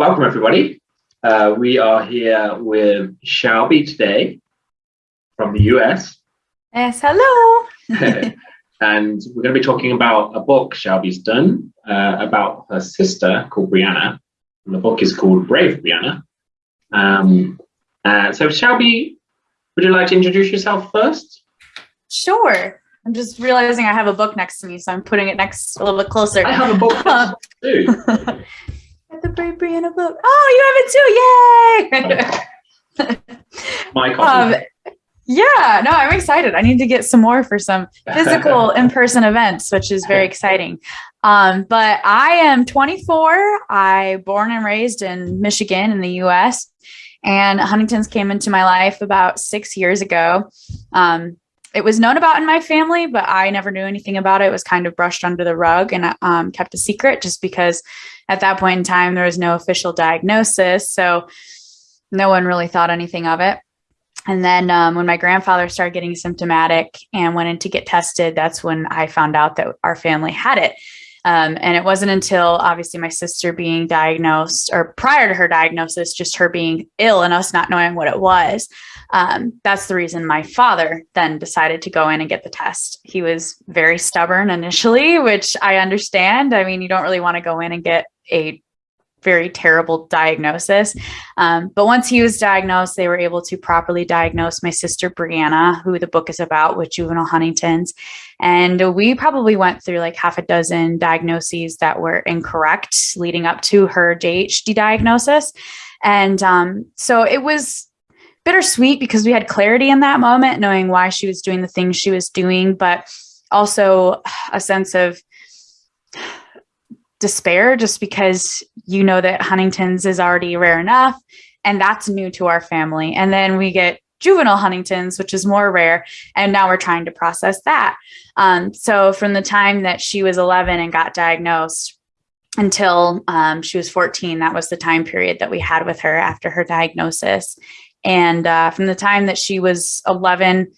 welcome everybody. Uh, we are here with Shelby today from the US. Yes, hello. and we're going to be talking about a book Shelby's done uh, about her sister called Brianna. And the book is called Brave Brianna. Um, uh, so Shelby, would you like to introduce yourself first? Sure. I'm just realizing I have a book next to me, so I'm putting it next a little bit closer. I have a book too. The Brave Brianna book. Oh, you have it too! Yay! My copy. Um, yeah, no, I'm excited. I need to get some more for some physical in-person events, which is very exciting. Um, but I am 24. I born and raised in Michigan in the U.S. And Huntington's came into my life about six years ago. Um, it was known about in my family, but I never knew anything about it. It was kind of brushed under the rug and um, kept a secret just because at that point in time, there was no official diagnosis. So no one really thought anything of it. And then um, when my grandfather started getting symptomatic and went in to get tested, that's when I found out that our family had it. Um, and it wasn't until obviously my sister being diagnosed, or prior to her diagnosis, just her being ill and us not knowing what it was. Um, that's the reason my father then decided to go in and get the test. He was very stubborn initially, which I understand. I mean, you don't really want to go in and get a very terrible diagnosis. Um, but once he was diagnosed, they were able to properly diagnose my sister Brianna, who the book is about with juvenile Huntington's. And we probably went through like half a dozen diagnoses that were incorrect leading up to her JHD diagnosis. And um, so it was bittersweet because we had clarity in that moment, knowing why she was doing the things she was doing, but also a sense of despair just because you know that Huntington's is already rare enough and that's new to our family. And then we get juvenile Huntington's, which is more rare. And now we're trying to process that. Um, so from the time that she was 11 and got diagnosed until um, she was 14, that was the time period that we had with her after her diagnosis. And uh, from the time that she was 11,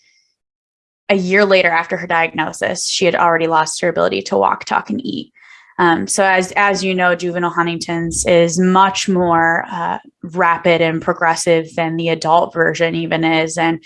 a year later after her diagnosis, she had already lost her ability to walk, talk, and eat. Um, so as, as you know, juvenile Huntington's is much more uh, rapid and progressive than the adult version even is. And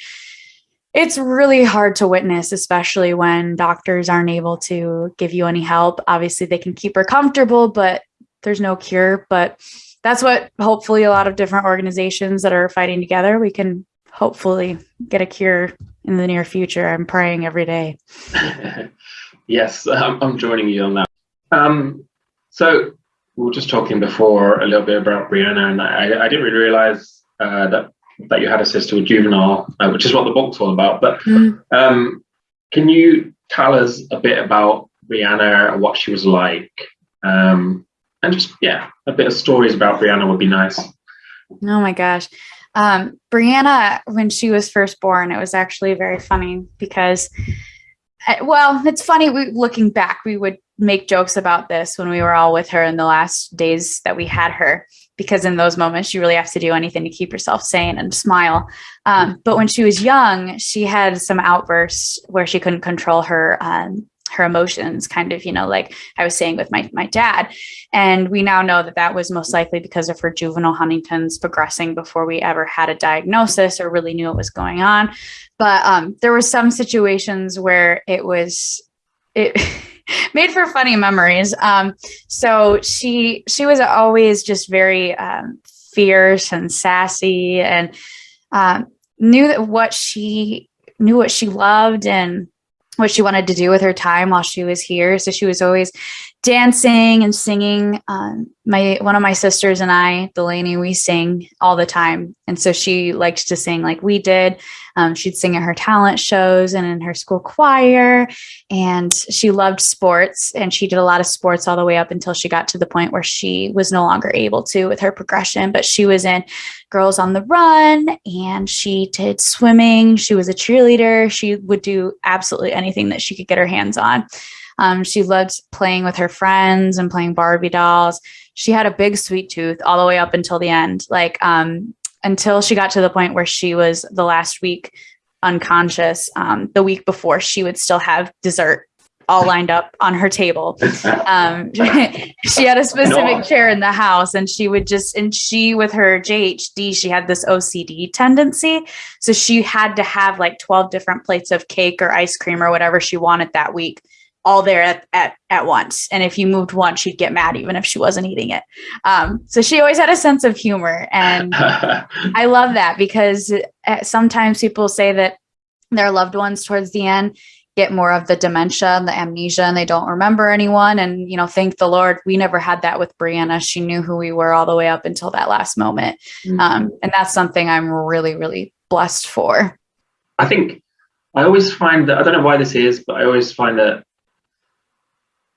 it's really hard to witness, especially when doctors aren't able to give you any help. Obviously, they can keep her comfortable, but there's no cure. But that's what hopefully a lot of different organizations that are fighting together, we can hopefully get a cure in the near future. I'm praying every day. yes, I'm joining you on that. Um, so we were just talking before a little bit about Brianna, and I, I didn't really realize uh, that that you had a sister with juvenile, uh, which is what the book's all about. But mm. um, can you tell us a bit about Brianna and what she was like? Um, and just yeah, a bit of stories about Brianna would be nice. Oh my gosh. Um, Brianna, when she was first born, it was actually very funny because, uh, well, it's funny. We, looking back, we would make jokes about this when we were all with her in the last days that we had her because in those moments you really have to do anything to keep yourself sane and smile um, but when she was young she had some outbursts where she couldn't control her um, her emotions kind of you know like i was saying with my my dad and we now know that that was most likely because of her juvenile huntington's progressing before we ever had a diagnosis or really knew what was going on but um, there were some situations where it was it made for funny memories. Um, so she she was always just very um, fierce and sassy, and um, knew that what she knew what she loved and what she wanted to do with her time while she was here. So she was always dancing and singing. Um, my one of my sisters and I, Delaney, we sing all the time, and so she liked to sing like we did. Um, she'd sing at her talent shows and in her school choir, and she loved sports. And she did a lot of sports all the way up until she got to the point where she was no longer able to with her progression. But she was in Girls on the Run, and she did swimming. She was a cheerleader. She would do absolutely anything that she could get her hands on. Um, she loved playing with her friends and playing Barbie dolls. She had a big sweet tooth all the way up until the end, like um, until she got to the point where she was the last week unconscious. Um, the week before, she would still have dessert all lined up on her table. Um, she had a specific no. chair in the house, and she would just, and she, with her JHD, she had this OCD tendency. So she had to have like 12 different plates of cake or ice cream or whatever she wanted that week all there at, at, at once. And if you moved one, she'd get mad even if she wasn't eating it. Um, so she always had a sense of humor. And I love that because uh, sometimes people say that their loved ones towards the end get more of the dementia and the amnesia and they don't remember anyone. And, you know, thank the Lord, we never had that with Brianna. She knew who we were all the way up until that last moment. Mm-hmm. Um, and that's something I'm really, really blessed for. I think I always find that, I don't know why this is, but I always find that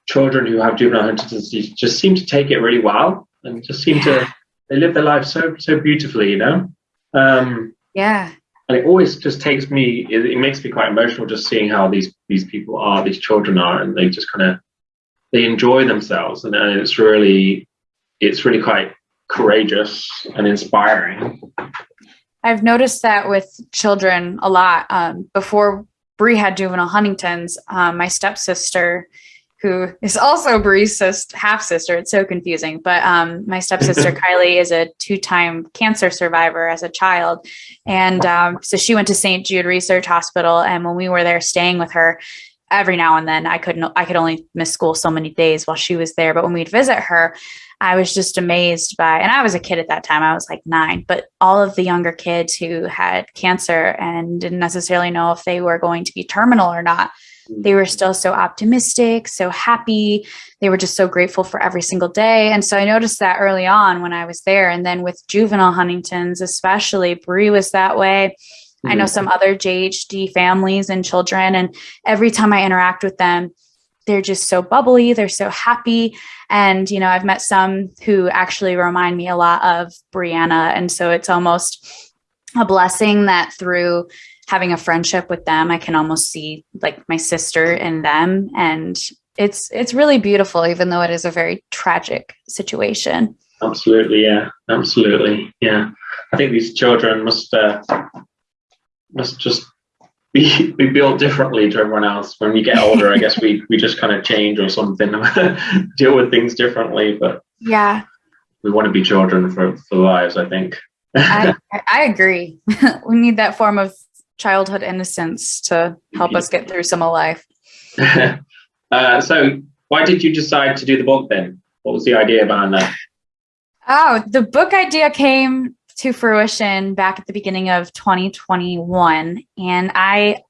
children who have juvenile Huntington's disease just seem to take it really well and just seem to they live their life so so beautifully, you know. Um, yeah. And it always just takes me. It, it, makes me quite emotional just seeing how these these people are, these children are, and they just kind of they enjoy themselves, and, and it's really it's really quite courageous and inspiring. I've noticed that with children a lot. Um, before Bree had juvenile Huntington's, um, my stepsister who is also Bree's half sister. It's so confusing. But um, my stepsister Kylie is a two time cancer survivor as a child. And um, so she went to St. Jude Research Hospital. And when we were there staying with her, every now and then I couldn't, I could only miss school so many days while she was there. But when we'd visit her, I was just amazed by, and I was a kid at that time, I was like nine, but all of the younger kids who had cancer and didn't necessarily know if they were going to be terminal or not they were still so optimistic, so happy. They were just so grateful for every single day. And so I noticed that early on when I was there. And then with juvenile Huntington's, especially, Bree was that way. Mm-hmm. I know mm-hmm. some other JHD families and children. And every time I interact with them, they're just so bubbly, they're so happy. And, you know, I've met some who actually remind me a lot of Brianna. And so it's almost a blessing that through having a friendship with them, I can almost see like my sister in them. And it's it's really beautiful, even though it is a very tragic situation. Absolutely, yeah. Absolutely. Yeah. I think these children must uh, must just be, be built differently to everyone else. When we get older, I guess we we just kind of change or something, deal with things differently. But yeah, we want to be children for for lives. I think. I, I agree. we need that form of childhood innocence to help us get through some of life. uh, so, why did you decide to do the book then? What was the idea behind that? Oh, the book idea came to fruition back at the beginning of 2021. And I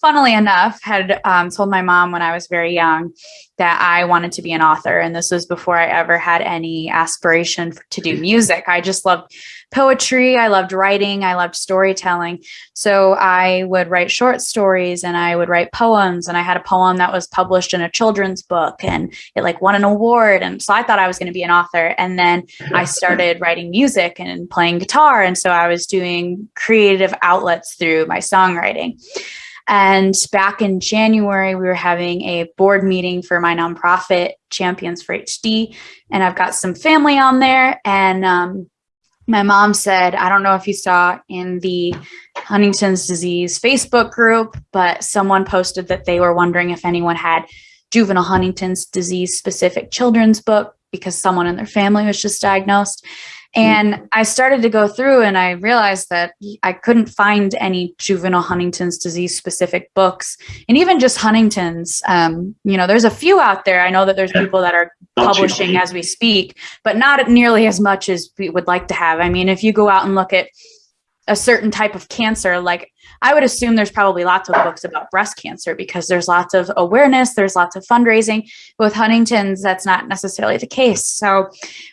funnily enough, had um, told my mom when I was very young that I wanted to be an author. And this was before I ever had any aspiration to do music. I just loved poetry. I loved writing. I loved storytelling. So I would write short stories and I would write poems. And I had a poem that was published in a children's book and it like won an award. And so I thought I was going to be an author. And then I started writing music and playing guitar. And so I was doing creative outlets through my songwriting. And back in January, we were having a board meeting for my nonprofit, Champions for HD. And I've got some family on there. And um, my mom said, I don't know if you saw in the Huntington's disease Facebook group, but someone posted that they were wondering if anyone had juvenile Huntington's disease specific children's book because someone in their family was just diagnosed. And I started to go through and I realized that I couldn't find any juvenile Huntington's disease specific books. And even just Huntington's, um, you know, there's a few out there. I know that there's people that are publishing as we speak, but not nearly as much as we would like to have. I mean, if you go out and look at a certain type of cancer like i would assume there's probably lots of books about breast cancer because there's lots of awareness there's lots of fundraising. With huntington's that's not necessarily the case. So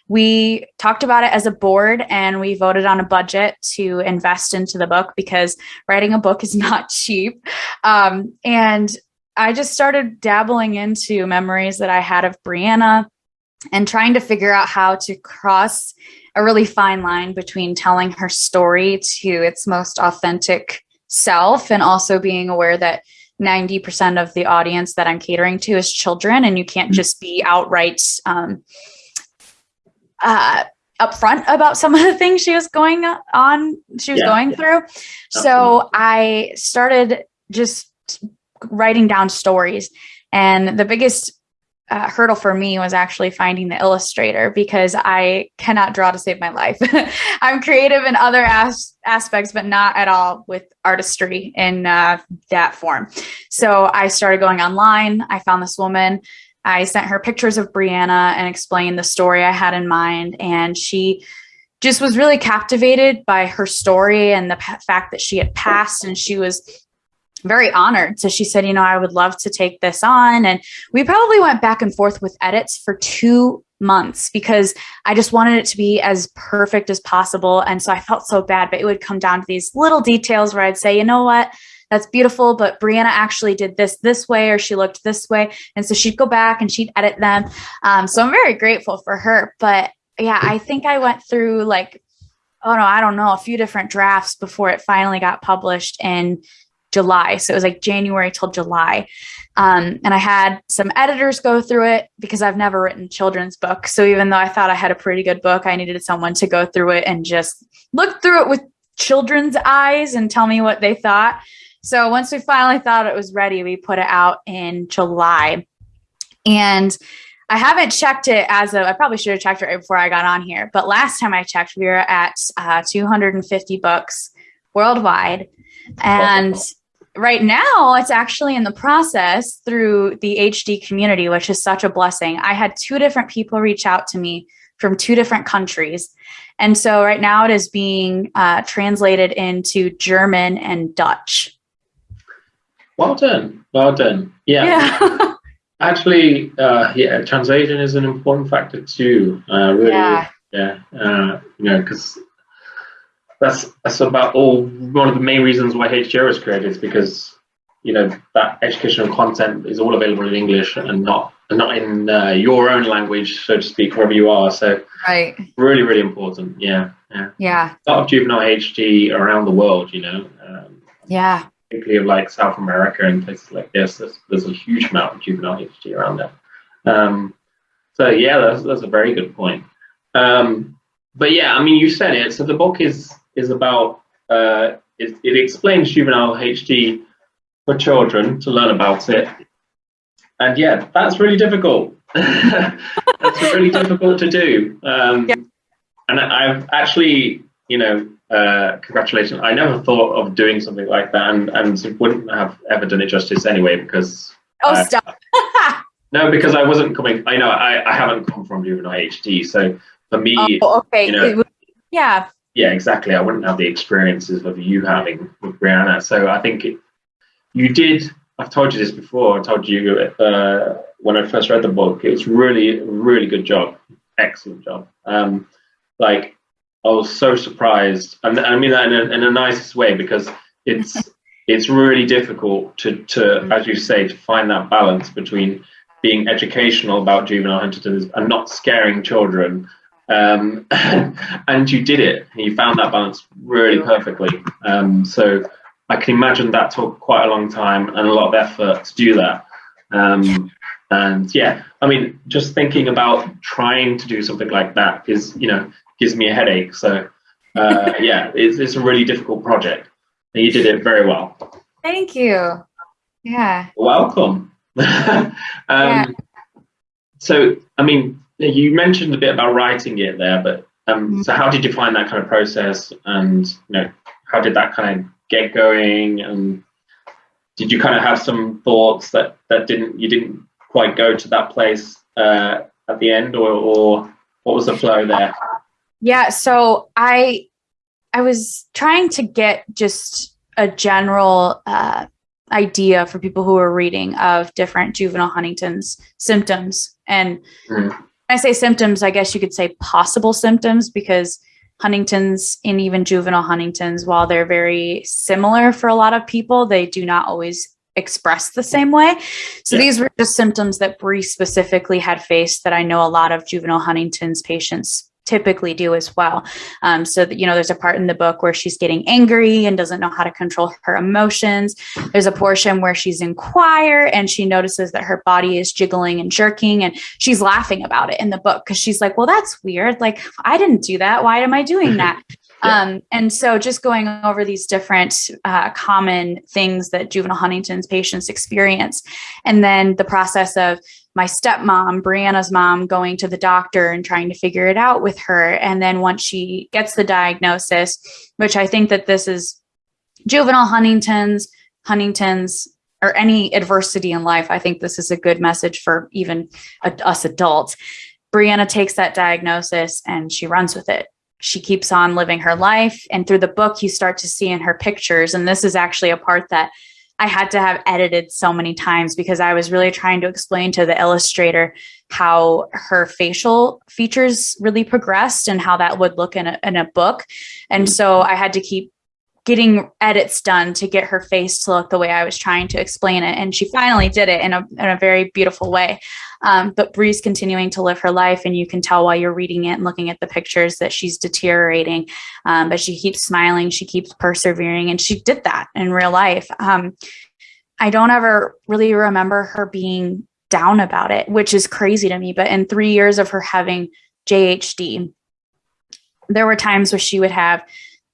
we talked about it as a board and we voted on a budget to invest into the book because writing a book is not cheap. Um, and i just started dabbling into memories that i had of brianna and trying to figure out how to cross a really fine line between telling her story to its most authentic self and also being aware that 90% of the audience that I'm catering to is children, and you can't mm-hmm. just be outright um, uh, upfront about some of the things she was going on, she was yeah, going yeah. through. So I started just writing down stories And the biggest uh, hurdle for me was actually finding the illustrator because I cannot draw to save my life. I'm creative in other as- aspects, but not at all with artistry in uh, that form. So I started going online. I found this woman. I sent her pictures of Brianna and explained the story I had in mind. And she just was really captivated by her story and the p- fact that she had passed and she was very honored. So she said, you know, I would love to take this on. And we probably went back and forth with edits for two months because I just wanted it to be as perfect as possible. And so I felt so bad, but it would come down to these little details where I'd say, you know what? That's beautiful, but Brianna actually did this this way, or she looked this way. And so she'd go back and she'd edit them. Um, so I'm very grateful for her. But yeah, I think I went through like, oh no, I don't know, a few different drafts before it finally got published. And July. So it was like January till July. Um, and I had some editors go through it because I've never written children's book. So even though I thought I had a pretty good book, I needed someone to go through it and just look through it with children's eyes and tell me what they thought. So once we finally thought it was ready, we put it out in July. And I haven't checked it as of, I probably should have checked it right before I got on here. But last time I checked, we were at uh, 250 books worldwide. And right now it's actually in the process through the HD community, which is such a blessing. I had two different people reach out to me from two different countries. And so right now it is being uh, translated into German and Dutch. Well done. Well done. Yeah. yeah. Actually, uh, yeah, translation is an important factor too. Uh, really, yeah. yeah uh, you know, because that's that's about all one of the main reasons why HDYO was created is because you know that educational content is all available in English and not not in uh, your own language, so to speak, wherever you are. So right, really, really important. Yeah, yeah, yeah. A lot of juvenile HD around the world, you know. Um, yeah. Particularly of like South America and places like this, there's, there's a huge amount of juvenile HD around there. Um, so yeah, that's that's a very good point. Um, but yeah, I mean, you said it. So the book is is about uh, it, it explains juvenile HD for children to learn about it. And yeah, that's really difficult. that's really difficult to do. Um, yeah. And I've actually, you know, uh, congratulations. I never thought of doing something like that and, and wouldn't have ever done it justice anyway because. Oh, uh, stop. no, because I wasn't coming, I know I, I haven't come from juvenile HD. So for me, oh, okay. You know, yeah, yeah, exactly. I wouldn't have the experiences of you having with Brianna. So I think it, you did. I've told you this before. I told you uh, when I first read the book. It was really, really good job. Excellent job. Um, like I was so surprised, and I mean that in a, in the nicest way because it's it's really difficult to to mm. as you say to find that balance between being educational about juvenile Huntington's and not scaring children um, and you did it. You found that balance really perfectly. Um, so I can imagine that took quite a long time and a lot of effort to do that. Um, and yeah, I mean, just thinking about trying to do something like that is, you know, gives me a headache. So uh, yeah, it's, it's a really difficult project, and you did it very well. Thank you. Yeah. Welcome. um, yeah. So, I mean, you mentioned a bit about writing it there, but um, mm-hmm. so how did you find that kind of process, and you know, how did that kind of get going, and did you kind of have some thoughts that that didn't you didn't quite go to that place uh, at the end, or, or what was the flow there? Yeah, so I I was trying to get just a general uh, idea for people who are reading of different juvenile Huntington's symptoms and. Mm. I say symptoms, I guess you could say possible symptoms because Huntington's and even juvenile Huntington's, while they're very similar for a lot of people, they do not always express the same way. So yeah. these were just symptoms that Bree specifically had faced that I know a lot of juvenile Huntington's patients typically do as well. Um, so that, you know, there's a part in the book where she's getting angry and doesn't know how to control her emotions. There's a portion where she's in choir and she notices that her body is jiggling and jerking and she's laughing about it in the book because she's like, well, that's weird. Like, I didn't do that. Why am I doing that? Um, and so just going over these different uh, common things that juvenile Huntington's patients experience, and then the process of my stepmom, Brianna's mom, going to the doctor and trying to figure it out with her. And then once she gets the diagnosis, which I think that this is juvenile Huntington's, Huntington's, or any adversity in life, I think this is a good message for even us adults. Brianna takes that diagnosis and she runs with it. She keeps on living her life. And through the book, you start to see in her pictures, and this is actually a part that I had to have edited so many times because I was really trying to explain to the illustrator how her facial features really progressed and how that would look in a, in a book. And so mm-hmm. I had to keep getting edits done to get her face to look the way I was trying to explain it. And she finally did it in a, in a very beautiful way. Um, but Bree's continuing to live her life, and you can tell while you're reading it and looking at the pictures that she's deteriorating. Um, but she keeps smiling, she keeps persevering, and she did that in real life. Um, I don't ever really remember her being down about it, which is crazy to me. But in three years of her having JHD, there were times where she would have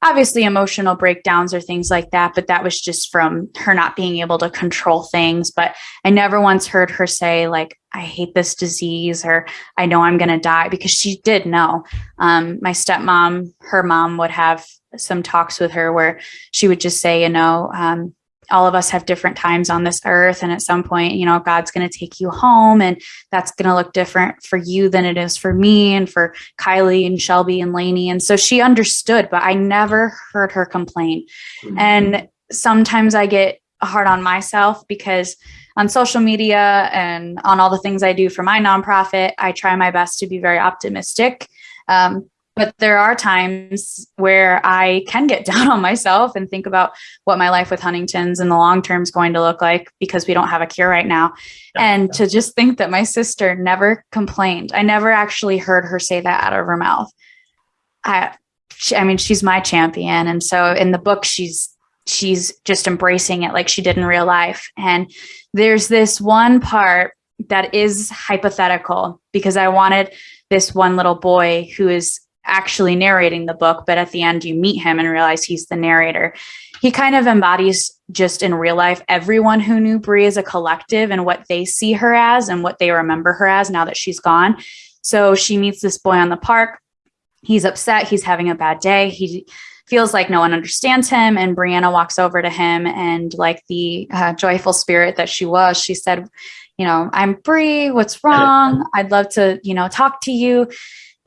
obviously emotional breakdowns or things like that, but that was just from her not being able to control things. But I never once heard her say, like, I hate this disease or I know I'm going to die because she did know. Um, my stepmom, her mom would have some talks with her where she would just say, you know, um, all of us have different times on this earth and at some point you know god's going to take you home and that's going to look different for you than it is for me and for kylie and shelby and laney and so she understood but i never heard her complain. Mm-hmm. and sometimes i get hard on myself because on social media and on all the things i do for my nonprofit i try my best to be very optimistic. Um, but there are times where I can get down on myself and think about what my life with Huntington's in the long term is going to look like because we don't have a cure right now. Yeah, and yeah. to just think that my sister never complained. I never actually heard her say that out of her mouth. I she, I mean she's my champion and so in the book she's she's just embracing it like she did in real life. And there's this one part that is hypothetical because I wanted this one little boy who is actually narrating the book, but at the end you meet him and realize he's the narrator. He kind of embodies just in real life everyone who knew Bree as a collective and what they see her as and what they remember her as now that she's gone. So she meets this boy on the park. He's upset. He's having a bad day. He feels like no one understands him. And Brianna walks over to him and, like the uh, joyful spirit that she was, she said, You know, I'm Bree. What's wrong? I'd love to, you know, talk to you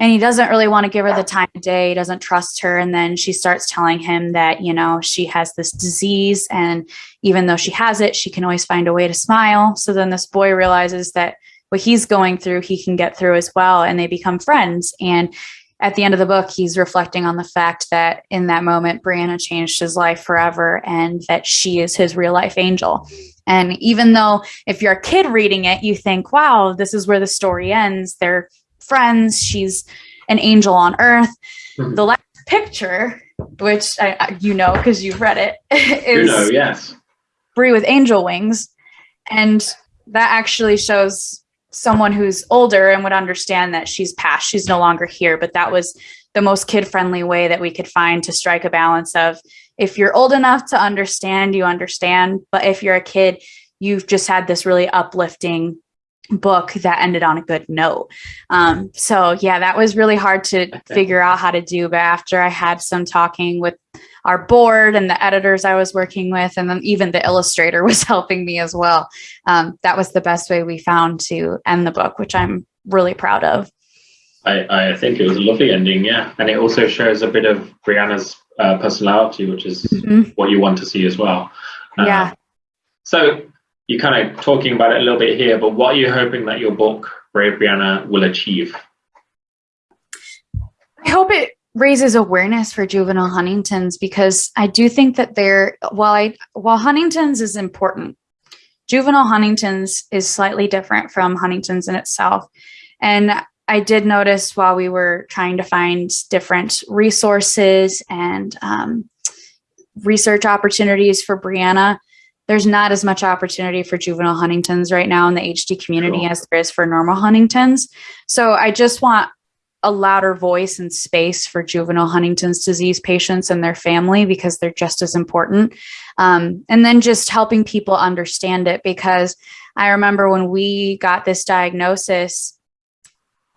and he doesn't really want to give her the time of day. He doesn't trust her. And then she starts telling him that you know she has this disease. And even though she has it she can always find a way to smile. So then this boy realizes that what he's going through he can get through as well. And they become friends. And at the end of the book he's reflecting on the fact that in that moment brianna changed his life forever and that she is his real life angel. And even though if you're a kid reading it you think wow this is where the story ends they're friends. She's an angel on earth. Mm-hmm. The last picture, which I, you know because you've read it, is you know, yes, Bree with angel wings, and that actually shows someone who's older and would understand that she's passed. She's no longer here, but that was the most kid friendly way that we could find to strike a balance of if you're old enough to understand, you understand, but if you're a kid, you've just had this really uplifting book that ended on a good note. Um, so yeah, that was really hard to figure out how to do. But after I had some talking with our board and the editors I was working with, and then even the illustrator was helping me as well. Um, that was the best way we found to end the book, which I'm really proud of. I, I think it was a lovely ending, yeah. And it also shows a bit of Brianna's uh, personality, which is mm-hmm. what you want to see as well. Uh, yeah. So you're kind of talking about it a little bit here, but what are you hoping that your book, Brave Brianna, will achieve? I hope it raises awareness for juvenile Huntington's because I do think that there, while I while Huntington's is important, juvenile Huntington's is slightly different from Huntington's in itself. And I did notice while we were trying to find different resources and um, research opportunities for Brianna, there's not as much opportunity for juvenile Huntington's right now in the HD community as there is for normal Huntington's. So I just want a louder voice and space for juvenile Huntington's disease patients and their family because they're just as important. Um, and then just helping people understand it because I remember when we got this diagnosis,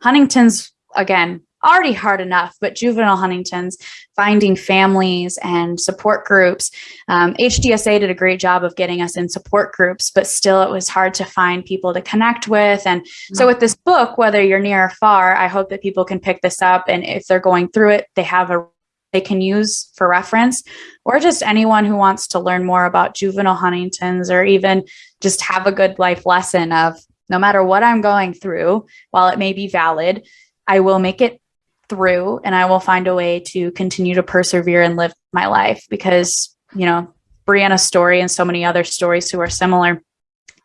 Huntington's, again, already hard enough, but juvenile Huntington's, finding families and support groups. Um, HDSA did a great job of getting us in support groups, but still it was hard to find people to connect with. And so mm. with this book, whether you're near or far, I hope that people can pick this up. And if they're going through it, they have a they can use for reference or just anyone who wants to learn more about juvenile Huntington's or even just have a good life lesson of no matter what I'm going through, while it may be valid, I will make it through and I will find a way to continue to persevere and live my life because, you know, Brianna's story and so many other stories who are similar,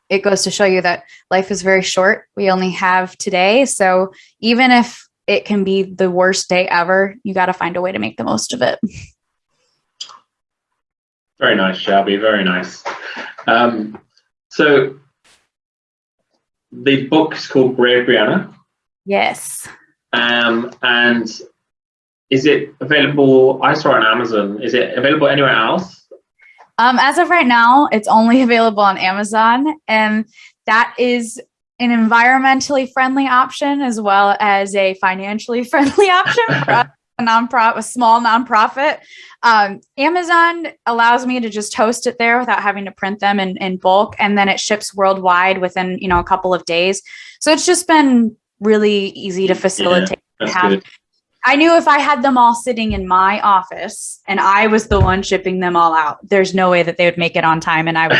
it goes to show you that life is very short. We only have today. So even if it can be the worst day ever, you got to find a way to make the most of it. Very nice, Shelby. Very nice. Um, so the book is called Brave Brianna. Yes. Um, and is it available? I saw it on Amazon. Is it available anywhere else? Um, as of right now, it's only available on Amazon, and that is an environmentally friendly option as well as a financially friendly option for a nonprofit, a small nonprofit. Um, Amazon allows me to just host it there without having to print them in, in bulk, and then it ships worldwide within you know a couple of days. So it's just been really easy to facilitate. Yeah, I knew if I had them all sitting in my office and I was the one shipping them all out, there's no way that they would make it on time and I would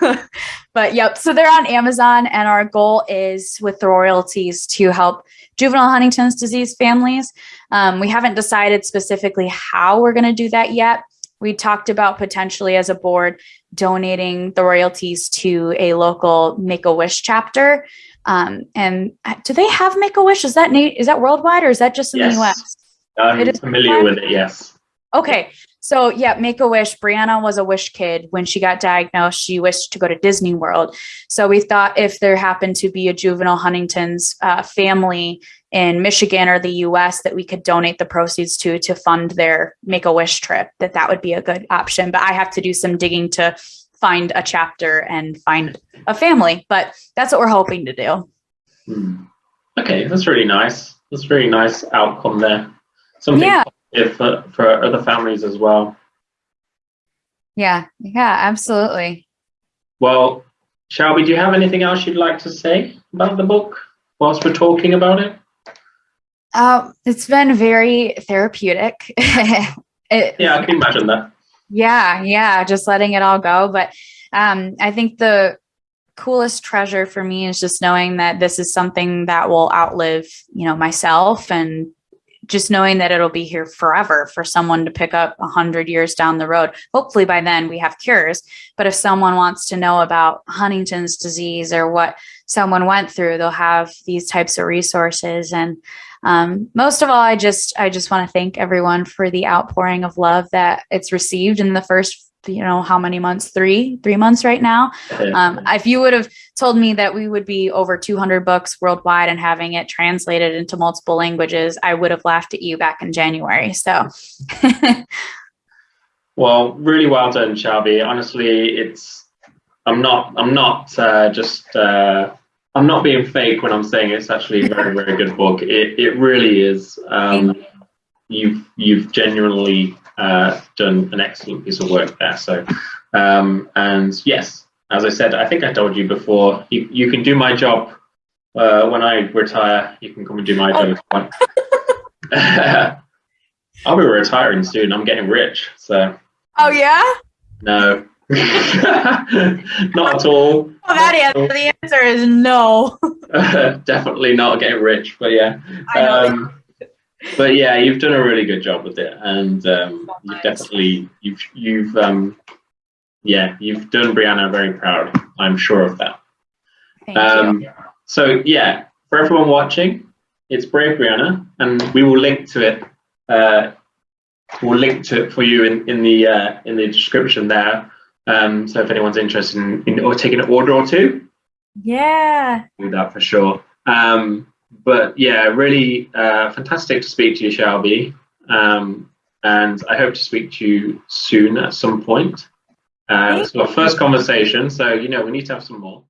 get But yep, so they're on Amazon and our goal is with the royalties to help juvenile Huntington's disease families. Um, we haven't decided specifically how we're going to do that yet. We talked about potentially as a board donating the royalties to a local Make-A-Wish chapter. Um, and uh, do they have Make a Wish? Is that is that worldwide or is that just in yes. the US? I'm it is familiar with it. Yes. Okay. So yeah, Make a Wish. Brianna was a wish kid. When she got diagnosed, she wished to go to Disney World. So we thought if there happened to be a juvenile Huntington's uh, family in Michigan or the U.S. that we could donate the proceeds to to fund their Make a Wish trip, that that would be a good option. But I have to do some digging to find a chapter and find a family. But that's what we're hoping to do. Hmm. Okay, that's really nice. That's really nice outcome there. Something yeah. for, for other families as well. Yeah, yeah, absolutely. Well, Shelby, do you have anything else you'd like to say about the book whilst we're talking about it? Uh, it's been very therapeutic. it, yeah, I can imagine that. Yeah, yeah, just letting it all go. But um, I think the coolest treasure for me is just knowing that this is something that will outlive, you know, myself and just knowing that it'll be here forever for someone to pick up a hundred years down the road. Hopefully by then we have cures. But if someone wants to know about Huntington's disease or what someone went through, they'll have these types of resources. And um, most of all, I just I just want to thank everyone for the outpouring of love that it's received in the first you know how many months? Three three months right now? Um, if you would have told me that we would be over 200 books worldwide and having it translated into multiple languages i would have laughed at you back in january so. Well really well done shelby. Honestly it's i'm not i'm not uh, just uh, I'm not being fake when I'm saying it's actually a very, very good book. It, it really is. Um, you've you've genuinely uh, done an excellent piece of work there. So, um, and yes, as I said, I think I told you before, you, you can do my job uh, when I retire. You can come and do my job oh. I'll be retiring soon. I'm getting rich. So. Oh yeah. No. not at all. Well, that answer, the answer is no. Definitely not getting rich, but yeah. Um, but yeah, you've done a really good job with it, and um, so you've definitely you've you've um, yeah you've done Brianna very proud. I'm sure of that. Thank um, you. So yeah, for everyone watching, it's Brave Brianna, and we will link to it. Uh, we'll link to it for you in in the uh, in the description there. Um, so if anyone's interested in, in or taking an order or two, yeah, do that for sure. Um, but yeah, really uh, fantastic to speak to you, Shelby. Um, and I hope to speak to you soon at some point. Uh, it's our first conversation, so you know we need to have some more.